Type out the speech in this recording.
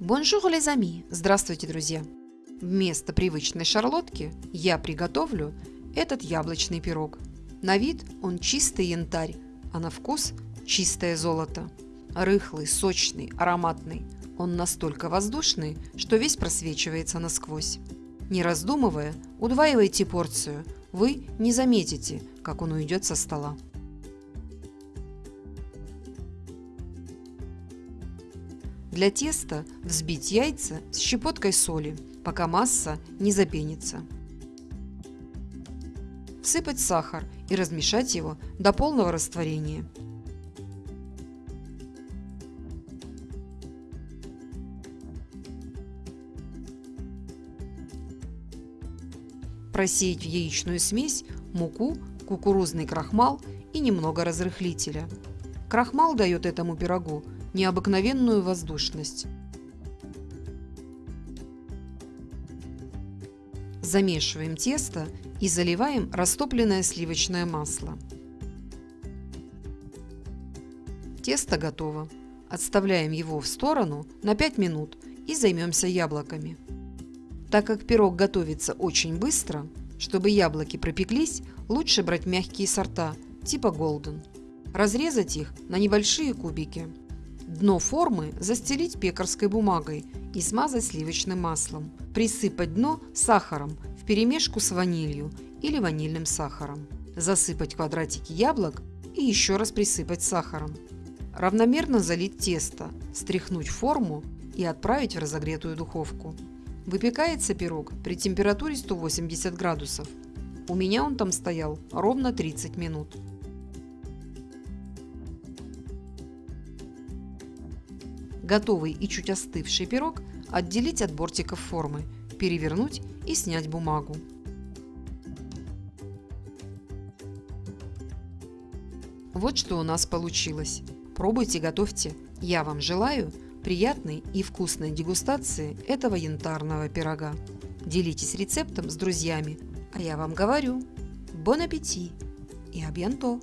Bonjour, les amis! Здравствуйте, друзья! Вместо привычной шарлотки я приготовлю этот яблочный пирог. На вид он чистый янтарь, а на вкус чистое золото. Рыхлый, сочный, ароматный. Он настолько воздушный, что весь просвечивается насквозь. Не раздумывая, удваивайте порцию. Вы не заметите, как он уйдет со стола. Для теста взбить яйца с щепоткой соли, пока масса не запенится. Всыпать сахар и размешать его до полного растворения. Просеять в яичную смесь муку, кукурузный крахмал и немного разрыхлителя. Крахмал дает этому пирогу необыкновенную воздушность. Замешиваем тесто и заливаем растопленное сливочное масло. Тесто готово. Отставляем его в сторону на 5 минут и займемся яблоками. Так как пирог готовится очень быстро, чтобы яблоки пропеклись, лучше брать мягкие сорта, типа Golden. Разрезать их на небольшие кубики. Дно формы застелить пекарской бумагой и смазать сливочным маслом. Присыпать дно сахаром вперемешку с ванилью или ванильным сахаром. Засыпать квадратики яблок и еще раз присыпать сахаром. Равномерно залить тесто, стряхнуть форму и отправить в разогретую духовку. Выпекается пирог при температуре 180 градусов. У меня он там стоял ровно 30 минут. Готовый и чуть остывший пирог отделить от бортиков формы, перевернуть и снять бумагу. Вот что у нас получилось. Пробуйте, готовьте. Я вам желаю приятной и вкусной дегустации этого янтарного пирога. Делитесь рецептом с друзьями, а я вам говорю, бон аппетит и абьянто!